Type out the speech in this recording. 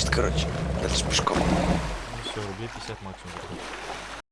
тащит, короче. Дальше пешком. Ну, все, рублей 50 максимум.